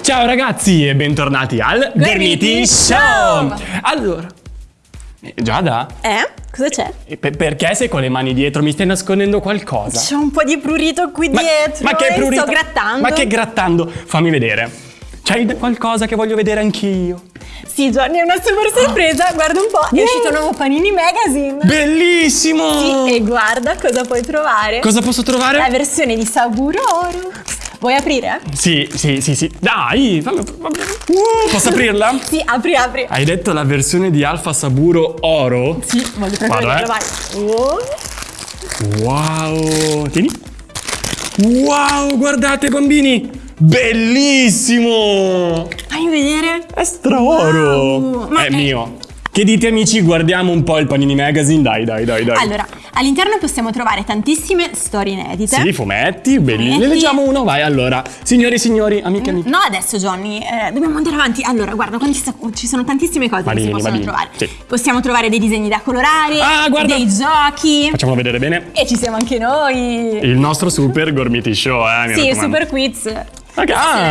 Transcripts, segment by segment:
Ciao ragazzi e bentornati al Gormiti Show! Allora, eh, Giada, Eh? Cosa c'è? per- perché sei con le mani dietro? Mi stai nascondendo qualcosa? C'è un po' di prurito qui Ma, dietro. ma che prurito? Sto grattando. Ma che grattando? Fammi vedere. D- qualcosa che voglio vedere anch'io? Sì, Gianni, è una super sorpresa. Guarda un po'. È uscito un nuovo Panini Magazine. Bellissimo! Sì, e guarda cosa puoi trovare. Cosa posso trovare? La versione di Saburo Oro. Vuoi aprire? Sì, sì, sì, sì. Dai, fammi- Uh, posso aprirla? Sì, apri, apri. Hai detto la versione di Alfa Saburo Oro? Sì, voglio proprio vederlo, eh. vai. Oh. Wow! Tieni. Wow, guardate bambini! Bellissimo! Fai vedere. È straoro! Wow, ma è è- mio. Che dite amici, guardiamo un po' il Panini Magazine? Dai, dai, dai, dai. Allora, all'interno possiamo trovare tantissime storie inedite. Sì, fumetti, belli. Ne leggiamo uno, vai. Allora, signori e signori, amiche e amici. No, adesso Johnny, eh, dobbiamo andare avanti. Allora, guarda, quanti ci sono tantissime cose Marini, che si possono Marini, trovare. sì. Possiamo trovare dei disegni da colorare, Ah, guarda! dei giochi. Facciamolo vedere bene. E ci siamo anche noi. Il nostro super Gormiti Show, eh, sì, il super quiz. Ah,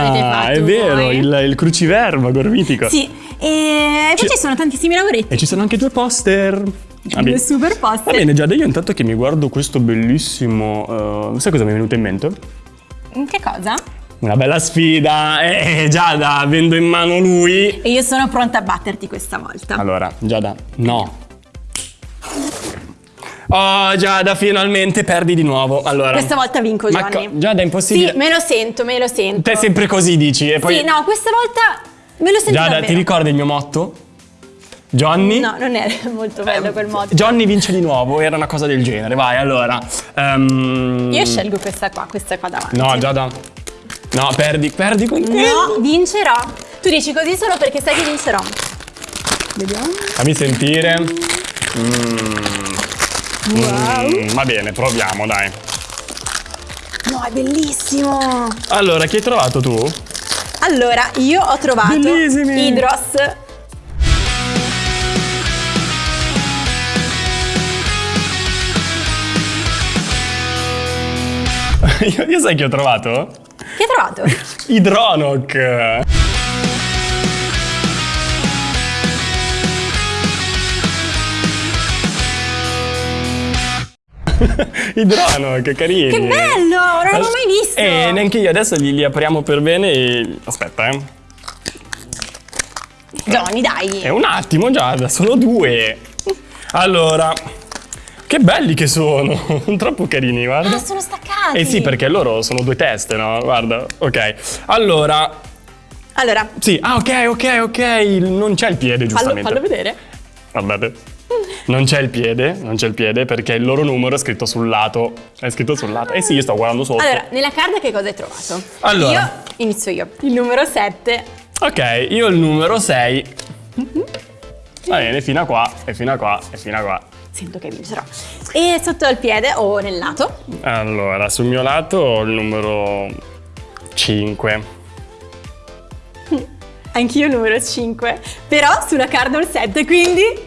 l'avete fatto è vero, il, il cruciverba gormitico. Sì, e poi Ci- ci sono tantissimi lavoretti. E ci sono anche due poster. Va. Due super Va poster. bene, Giada, io intanto che mi guardo questo bellissimo... eh, sai cosa mi è venuto in mente? Che cosa? Una bella sfida. Eh, Giada, avendo in mano lui... E io sono pronta a batterti questa volta. Allora, Giada, no. Oh, Giada, finalmente perdi di nuovo. Allora... Questa volta vinco, Ma Gianni. co- Giada, è impossibile. Sì, me lo sento, me lo sento. Te sempre così dici e poi... Sì, no, questa volta me lo sento Giada, davvero. ti ricordi il mio motto? Johnny? No, non è molto bello quel modo. Johnny vince di nuovo, era una cosa del genere. Vai, allora. ehm, Io scelgo questa qua, questa qua davanti. No, Giada. No, perdi, perdi con No, vincerò. Tu dici così solo perché sai che vincerò. Vediamo. Fammi sentire. Mm, va bene, proviamo, dai. No, è bellissimo. Allora, chi hai trovato tu? Allora, io ho trovato Bellissimi. Idros. io, io sai chi ho trovato? Che hai trovato? Idronok. Idronok, carini. Che bello, non l'avevo mai visto. Eh, neanche io. Adesso li, li apriamo per bene e... Aspetta, eh. Johnny, dai. È un attimo, Giada, sono due. Allora, che belli che sono. Troppo carini, guarda. Ah, sono staccati. Eh sì, perché loro sono due teste, no? Guarda, ok. Allora, Allora, sì, ah, ok, ok, ok. Non c'è il piede, fallo, giustamente. fallo vedere. Guardate. Non c'è il piede, non c'è il piede perché il loro numero è scritto sul lato. È scritto sul lato. Eh sì, io sto guardando sotto. Allora, nella carta che cosa hai trovato? Allora. Io inizio io. Il numero 7. Ok, io il numero 6. Va bene, fino a qua, e fino a qua, e fino a qua. Sento che vincerò. E sotto al piede o nel lato? Allora, sul mio lato ho il numero 5. Anch'io il numero 5. Però sulla carta ho il 7, quindi...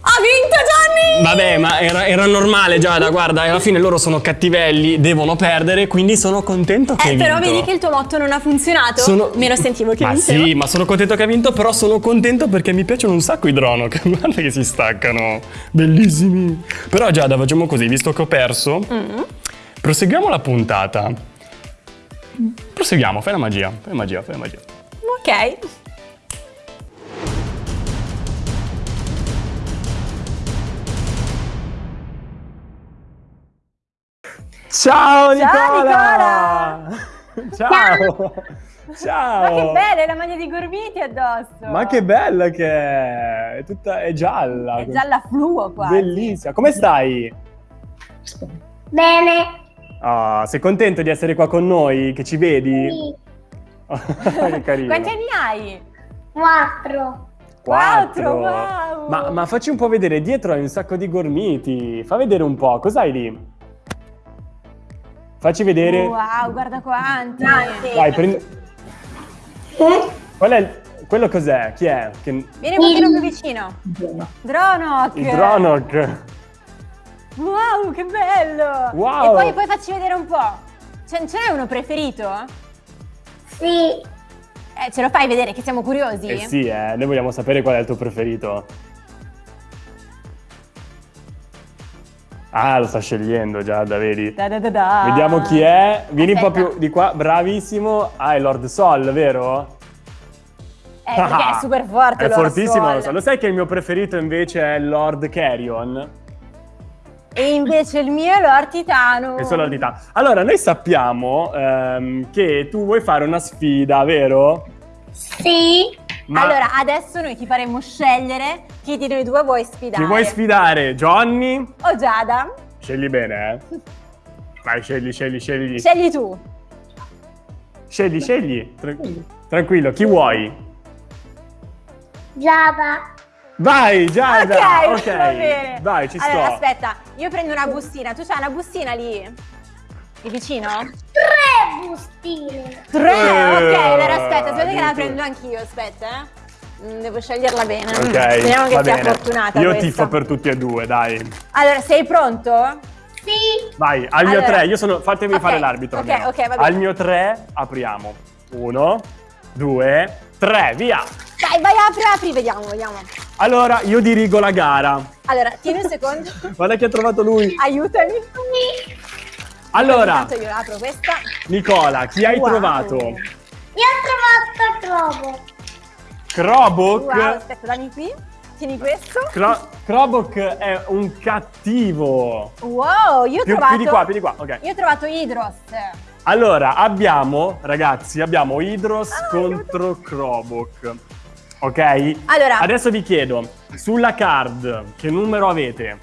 Ha vinto Johnny! Vabbè, ma era, era normale, Giada, guarda, alla fine loro sono cattivelli, devono perdere, quindi sono contento che Eh, hai però vinto. vedi che il tuo motto non ha funzionato? Sono- Me lo sentivo che ma vincevo. sì, ma sono contento che ha vinto, però sono contento perché mi piacciono un sacco i drono, che guarda che si staccano, bellissimi. Però Giada, facciamo così, visto che ho perso, Mm. proseguiamo la puntata. Proseguiamo, fai la magia, fai la magia, fai la magia. Ok. Ciao Nicola! Ciao! Ciao! Ma che bella, è la maglia di Gormiti addosso! Ma che bella che è! È tutta è gialla. È gialla fluo quasi. Bellissima. Come stai? Bene. Ah, sei contento di essere qua con noi? Che ci vedi? Sì. che carino. Quanti anni hai? Quattro. Quattro, wow! Ma, ma facci un po' vedere, dietro hai un sacco di gormiti. Fa vedere un po', cos'hai lì? Facci vedere. Wow, guarda quanti. Vai, prendi. Qual è il- Quello cos'è? Chi è? Che- Vieni un pochino più vicino. Dronok. Il Dronok. Wow, che bello. Wow. E poi, poi facci vedere un po'. Ce, ce n'è uno preferito? Sì. Eh, ce lo fai vedere che siamo curiosi? Eh sì, eh, noi vogliamo sapere qual è il tuo preferito. Ah, lo sta scegliendo Giada, vedi? Da da da da. Vediamo chi è. Vieni un po' Aspetta. più di qua, bravissimo. Ah, è Lord Sol, vero? Eh, perché è super forte È Lord fortissimo, Sol. lo so. Lo sai che il mio preferito invece è Lord Carrion? E invece il mio è Lord Titano. Che sono l'ordità. Allora, noi sappiamo ehm, che tu vuoi fare una sfida, vero? Sì. Ma Allora, adesso noi ti faremo scegliere chi di noi due vuoi sfidare. chi vuoi sfidare? Johnny? O Giada? Scegli bene, eh. Vai, scegli, scegli, scegli. Scegli tu. Scegli, scegli. Tra- tranquillo, chi vuoi? Giada. Vai, Giada! ok, ok. va bene. Vai, ci allora, sto. aspetta, io prendo una bustina. Tu c'hai una bustina lì? Lì vicino? Tre bustine. Tre! Eh, ok, allora aspetta, aspetta che la prendo anch'io, aspetta, eh. Mm, Devo sceglierla bene. Ok, Speriamo che sia bene. fortunata Io questa. tifo per tutti e due, dai. Allora, sei pronto? Sì. Vai, al mio Allora. tre, io sono. Fatemi Ok, fare l'arbitro. ok, almeno. ok, va bene. Al mio tre apriamo. Uno, due, tre, via! Dai, vai, apri, apri, vediamo, vediamo. Allora, io dirigo la gara. Allora, tieni un secondo. Guarda chi ha trovato lui. Aiutami. Allora, io apro questa. Nicola, chi hai Wow. trovato? Io ho trovato Trovo. Krobok. Wow, aspetta, dammi qui. Tieni questo. Kro- Krobok è un cattivo. Wow, io ho Più, trovato... più di qua, più di qua, ok. Io ho trovato Hydros. Allora, abbiamo, ragazzi, abbiamo Hydros Ah, contro Krobok. Ok? Allora. Adesso vi chiedo, sulla card, che numero avete?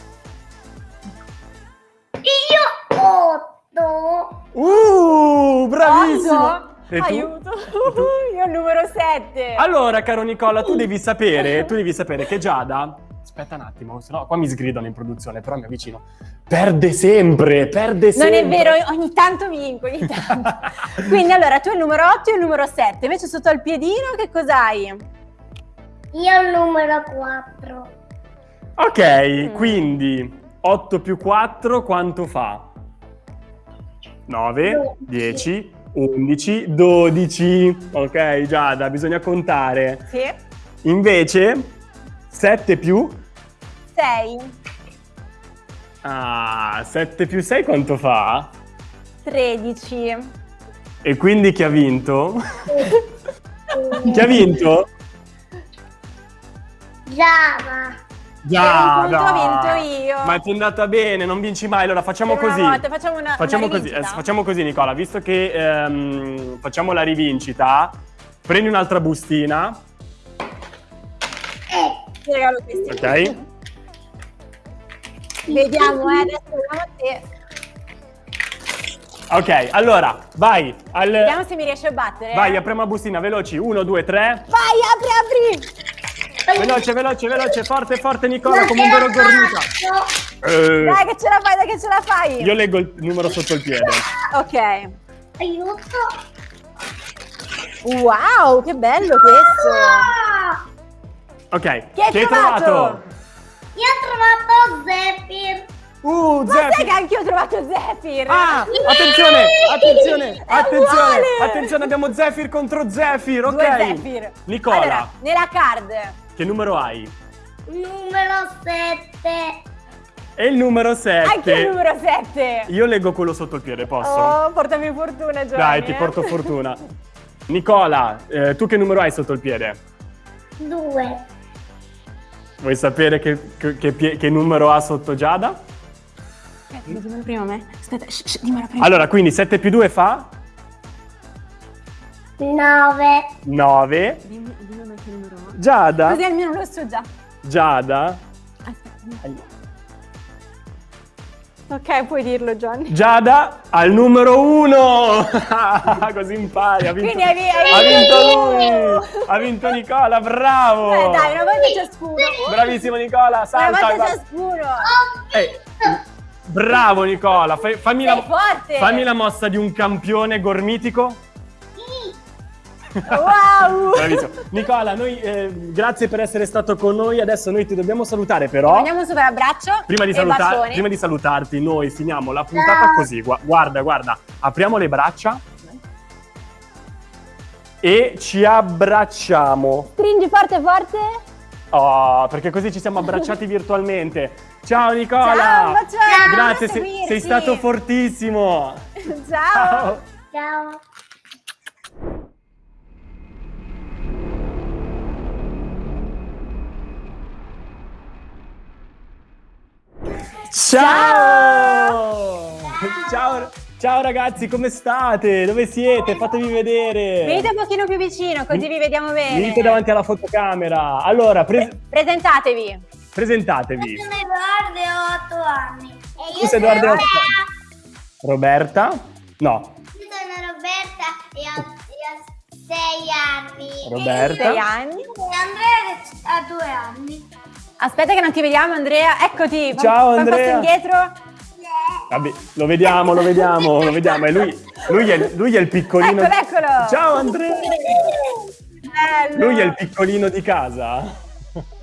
Uh, bravissimo! E tu? Aiuto. io ho il numero 7. Allora, caro Nicola, tu devi sapere, tu devi sapere che Giada... Aspetta un attimo, sennò qua mi sgridano in produzione, però mi avvicino. Perde sempre, perde Non sempre. è vero, ogni tanto vinco, ogni tanto. Quindi allora, tu hai il numero 8 e il numero 7. Invece sotto al piedino che cos'hai? Io il numero 4. Ok, Mm. quindi 8 più 4 quanto fa? 9, 10, 11, 12. Ok, Giada, bisogna contare. Sì. Invece 7 più 6, Ah, 7 più 6 quanto fa? 13. E quindi chi ha vinto? chi ha vinto? Giada. Punto ho vinto io. Ma ti è andata bene, non vinci mai. Allora facciamo così. volta, facciamo una- Facciamo una così, eh, facciamo così, Nicola. Visto che ehm, facciamo la rivincita, prendi un'altra bustina, Ti regalo questi. ok? Vediamo, eh, adesso vediamo te. Ok, allora, vai. Al... Vediamo se mi riesci a battere. Vai, eh. apriamo la bustina, veloci. Uno, due, tre. Vai, apri, apri. Veloce, veloce, veloce. Forte, forte, Nicola, Non come un vero gormita. Eh, Dai che ce la fai, dai che ce la fai. io leggo il numero sotto il piede. Ok. Aiuto. Wow, che bello questo. Ok, Chi hai trovato? Io ho trovato Zephyr. Uh, Ma sai Zephyr. che anche io ho trovato Zephyr? Ah, attenzione, attenzione, attenzione, attenzione, abbiamo Zephyr contro Zephyr, ok? Due Zephyr. Nicola, Allora, nella card. Che numero hai? Numero 7. E il numero 7. Anche il numero 7. Io leggo quello sotto il piede, posso? Oh, portami fortuna, Giovanni. Dai, ti eh. porto fortuna. Nicola, eh, tu che numero hai sotto il piede? 2. Vuoi sapere che, che- che che numero ha sotto Giada? Aspetta, dimmelo prima a me. Aspetta, dimmelo prima. Allora, quindi 7 più 2 fa 9. 9. Dimmi, dimmi a me che numero ho. Giada? Così almeno lo so già. Giada? Aspetta. Ok, puoi dirlo, Gianni. Giada al numero 1! Così impari, ha vinto, Quindi hai hai ha vinto lui! Ha vinto Nicola, bravo! Eh, dai, una volta ciascuno. Bravissimo Nicola, Una salta! volta guarda. ciascuno. Eh, Bravo Nicola, fai- fammi, la, fammi la mossa di un campione gormitico. Wow! Bravissimo. Nicola, noi, eh, grazie per essere stato con noi. Adesso noi ti dobbiamo salutare, però. Andiamo su per abbraccio Prima di, e salutar- bacione. prima di salutarti, noi finiamo la puntata così. Gua- guarda, guarda, apriamo le braccia e ci abbracciamo. Stringi forte forte. Oh, perché così ci siamo abbracciati virtualmente. Ciao Nicola! Ciao, un bacione, Grazie, sei, sei stato fortissimo. Ciao. Ciao. Ciao! Ciao! Ciao ragazzi, come state? Dove siete? Fatevi vedere. Venite un pochino più vicino così vi vediamo bene. Venite davanti alla fotocamera. Allora, pre- Pre- presentatevi. presentatevi. Sono Edoardo e ho 8 anni. E Tu sei Edoardo e Roberta? No, Io sono Roberta e ho, e ho 6 anni. Roberta. Sei anni. E Andrea ha 2 anni. Aspetta che non ti vediamo Andrea. Eccoti. Ciao, fai un passo Andrea. indietro. Vabbè, lo vediamo, lo vediamo, lo vediamo. E lui, lui, è, lui è il piccolino. Eccolo, eccolo. Ciao Andrea! Bello. Lui è il piccolino di casa?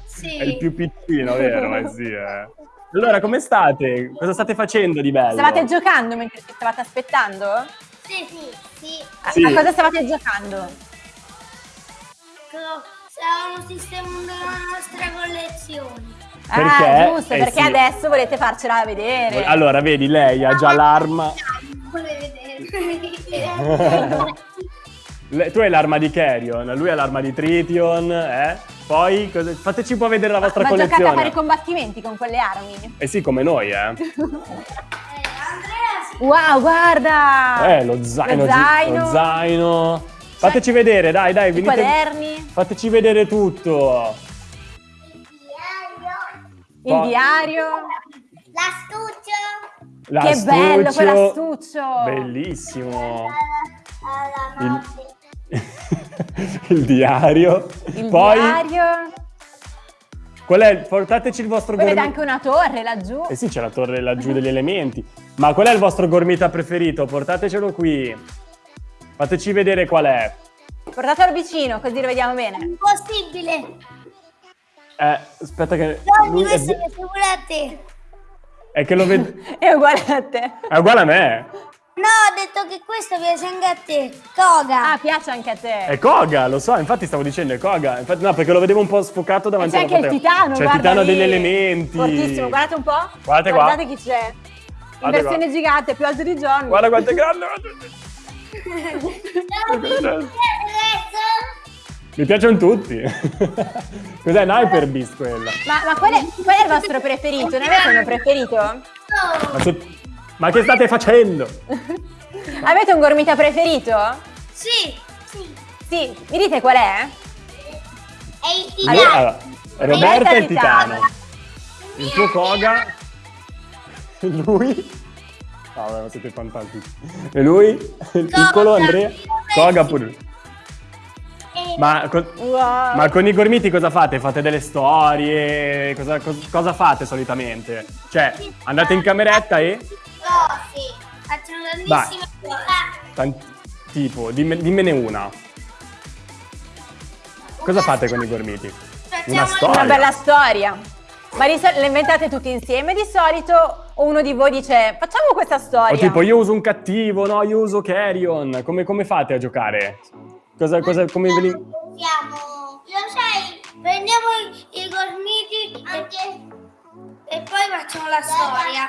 Sì. È il più piccino, vero? Eh sì, eh. Allora, come state? Cosa state facendo di bello? Stavate giocando mentre ci stavate aspettando? Sì, sì, sì. A, Sì. a cosa stavate giocando? Stavamo sistemando la nostra collezione. Perché? Ah, giusto, Eh, perché sì. adesso volete farcela vedere. Allora, vedi, lei ha già l'arma. Vuole vedere. Le- Tu hai l'arma di Carrion, lui ha l'arma di Tritium, eh? Poi, cosa- fateci un po' vedere la vostra Ma giocate a collezione. fare i combattimenti con quelle armi? Eh sì, come noi, eh. Eh, Wow, guarda! Eh, lo zaino. Lo zaino, Lo zaino. Fateci vedere, dai, dai, i venite. quaderni, Fateci vedere tutto. il diario. l'astuccio. Che bello L'astuccio. quell'astuccio! Bellissimo. Il, notte. il diario. Il Poi, diario. qual è? Portateci il vostro Poi vede gormita. anche una torre laggiù. Eh sì, c'è la torre laggiù degli elementi. Ma qual è il vostro gormita preferito? Portatecelo qui. Fateci vedere qual è. Portatelo vicino così lo vediamo bene. Impossibile. Eh, aspetta che... Johnny, lui è, questo è sicuro a te. è che lo vedo... È uguale a te. È uguale a me. No, ho detto che questo piace anche a te. Toga. Ah, piace anche a te. È Koga, lo so, infatti stavo dicendo è Koga. Infatti, no, perché lo vedevo un po' sfocato davanti c'è alla anche il titano, C'è il titano lì. degli elementi. Fortissimo, guardate un po'. Guardate qua. Guardate chi c'è. In Guardate versione qua. gigante, più alto di John. Guarda quanto è grande. Mi piacciono tutti. Cos'è? Un Hyper Beast quella. Ma, ma qual, è, qual è il vostro preferito? Ne avete uno preferito? Ma, su- ma che state facendo? Avete un gormita preferito? Sì. Sì. Sì, mi dite qual è? È il titano. allora, Roberta è il Titano. titano. Il tuo Koga. Lui. No, vabbè, siete fantastici. E lui? Il piccolo Andrea? Koga pure. lui. E- Ma, co- Wow. ma con i gormiti cosa fate? Fate delle storie? Cosa, cos- cosa fate solitamente? Cioè, andate in cameretta e... Oh, sì. Facciano grandissime cose. Tant- tipo, dimme- dimmene una. Cosa fate con i gormiti? Facciamo Una storia. Una bella storia. Ma le inventate tutti insieme di solito o uno di voi dice facciamo questa storia? O tipo, io uso un cattivo, no, io uso Carrion. Come, come fate a giocare? Cosa, cosa, come ve li... Siamo. Lo sai, prendiamo i, i gormiti e, e poi facciamo la storia.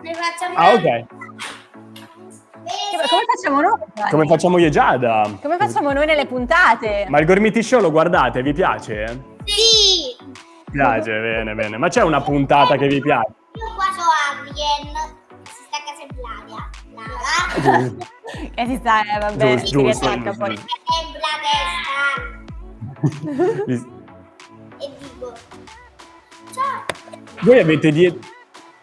Ne facciamo Ah, ok. Come facciamo noi? Come facciamo io e Giada? Come facciamo noi nelle puntate? Ma il Gormiti Show lo guardate? Vi piace? Sì. Vi piace, bene, bene. Ma c'è una puntata che vi piace? A casa in Bladia. Lara. E si sta, eh, vabbè, Giusto, si giusto, riattacca giusto. poi. La testa. E dico. Ciao. Voi avete, die-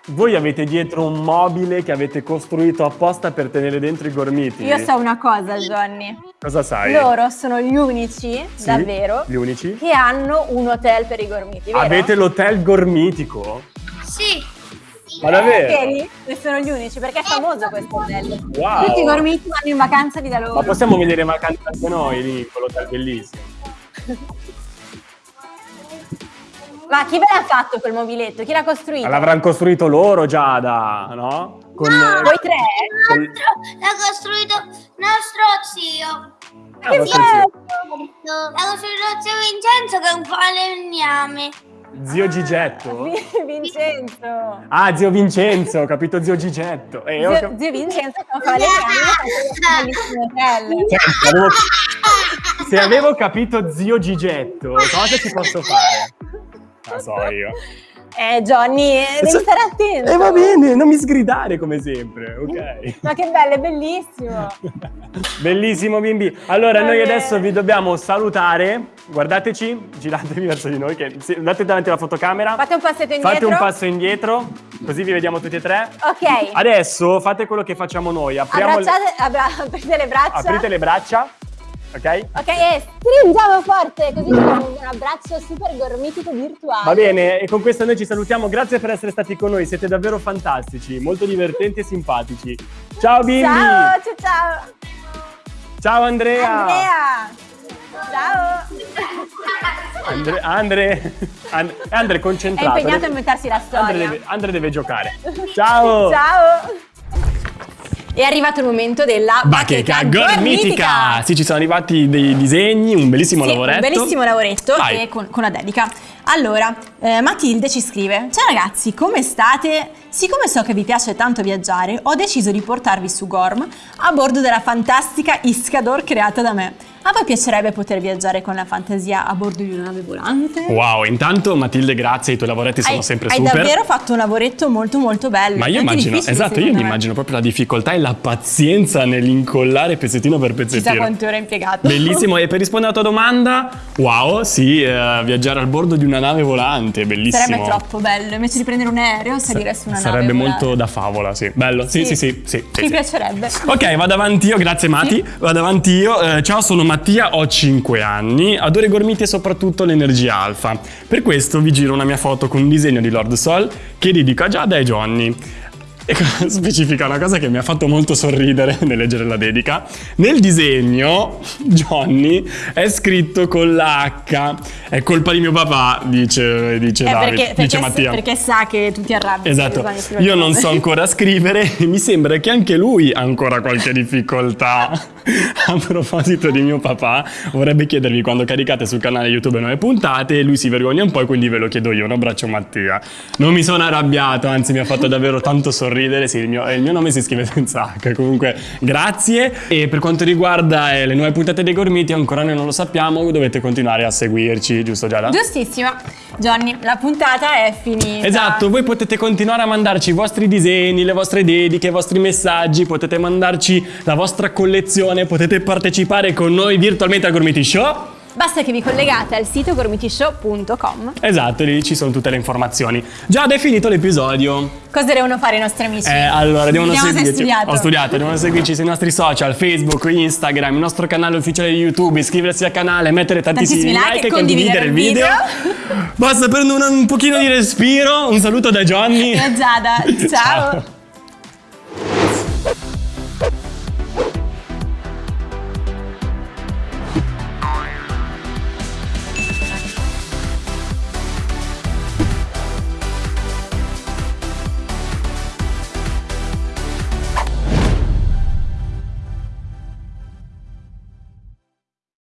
voi avete dietro un mobile che avete costruito apposta per tenere dentro i gormiti? Io so una cosa, Johnny. Cosa sai? Loro sono gli unici, Sì? davvero, Gli unici? che hanno un hotel per i gormiti, vero? Avete l'hotel gormitico? Sì. Ma davvero? Vedi? Ne sono gli unici perché è famoso questo hotel. Wow. Tutti i gormiti vanno in vacanza lì da loro. Ma possiamo venire in vacanza anche noi lì, quell'hotel bellissimo. Ma chi ve l'ha fatto quel mobiletto? Chi l'ha costruito? L'avranno costruito loro, Giada, no? Con, Voi tre? con- L'ha costruito nostro zio. Ah, Che bello! L'ha costruito zio Vincenzo che è un falegname. Zio Gigetto? Vi- Vincenzo. Ah, zio Vincenzo, ho capito zio Gigetto. Eh, Zio, cap- zio Vincenzo che fa le se avevo, se avevo capito zio Gigetto, cosa ci posso fare? Non so io. Eh Johnny, eh, devi stare attento. E va bene, non mi sgridare come sempre, ok? Ma che bello, è bellissimo. Bellissimo bimbi. Allora, Va noi bene. adesso vi dobbiamo salutare. Guardateci, giratevi verso di noi, che sì, andate davanti alla fotocamera. Fate un passetto indietro. Fate un passo indietro, così vi vediamo tutti e tre. Ok. Adesso fate quello che facciamo noi. Apriamo le- Abbracciate, abbra- aprite le braccia. aprite le braccia, ok? Ok, e stringiamo forte, così facciamo un abbraccio super gormitico virtuale. Va bene, e con questo noi ci salutiamo. Grazie per essere stati con noi, siete davvero fantastici, molto divertenti e simpatici. Ciao bimbi! Ciao, ciao, ciao. Ciao Andrea! Andrea. Ciao. Andre, Andre, And- Andre, È concentrato. impegnato a deve- inventarsi la storia. Andre deve, Andre deve giocare. Ciao! Ciao. È arrivato il momento della Bacheca gormitica! Sì, ci sono arrivati dei disegni, un bellissimo Sì, lavoretto. Un bellissimo lavoretto e con, con la dedica. Allora, eh, Matilde ci scrive: Ciao ragazzi, come state? Siccome so che vi piace tanto viaggiare, ho deciso di portarvi su Gorm a bordo della fantastica Iscador creata da me. A voi piacerebbe poter viaggiare con la fantasia a bordo di una nave volante? Wow, intanto Matilde, grazie, i tuoi lavoretti sono hai, sempre hai super. davvero fatto un lavoretto molto molto bello. Ma io immagino, esatto, io mi immagino proprio la difficoltà e la pazienza nell'incollare pezzettino per Chissà pezzettino. quante ore hai impiegato. Bellissimo, e per rispondere alla tua domanda, wow, sì, eh, viaggiare al bordo di una nave volante, bellissimo. Sarebbe troppo bello, invece di prendere un aereo, salire su una nave. Sarebbe molto da favola, sì. Bello, sì, sì, sì, sì. sì, Mi piacerebbe. Ok, vado avanti io, grazie Mati. Vado avanti io. Eh, ciao, sono Mattia, ho 5 anni, adoro i gormiti e soprattutto l'energia alfa. Per questo vi giro una mia foto con un disegno di Lord Sol che dedico a Giada e Johnny. E cosa specifica una cosa che mi ha fatto molto sorridere nel leggere la dedica. Nel disegno Johnny è scritto con la H. È colpa di mio papà, dice, dice Eh, Davide, perché, perché, dice Mattia. perché sa che tu ti arrabbi. Esatto, io non so ancora scrivere e mi sembra che anche lui ha ancora qualche difficoltà. A proposito di mio papà, vorrebbe chiedervi quando caricate sul canale YouTube nuove puntate e lui si vergogna un po' e quindi ve lo chiedo io, un abbraccio Mattia. Non mi sono arrabbiato, anzi mi ha fatto davvero tanto sorridere, sì, il mio, il mio nome si scrive senza H, comunque grazie. E per quanto riguarda eh, le nuove puntate dei Gormiti, ancora noi non lo sappiamo, dovete continuare a seguirci, giusto Giada? Giustissimo. Johnny, la puntata è finita. Esatto, voi potete continuare a mandarci i vostri disegni, le vostre dediche, i vostri messaggi, potete mandarci la vostra collezione, potete partecipare con noi virtualmente al Gormiti Show. Basta che vi collegate al sito gormitishow.com. Esatto, lì ci sono tutte le informazioni. Già è finito l'episodio. Cosa devono fare i nostri amici? Eh, allora, devono Vediamo se seguirci. studiato. Ho studiato, devono seguirci sui nostri social, Facebook, Instagram, il nostro canale ufficiale di YouTube, iscriversi al canale, mettere tantissimi, Tantissimi like like e condividere il video. Basta prendere un, un pochino di respiro. Un saluto da Johnny. E a Giada. Ciao.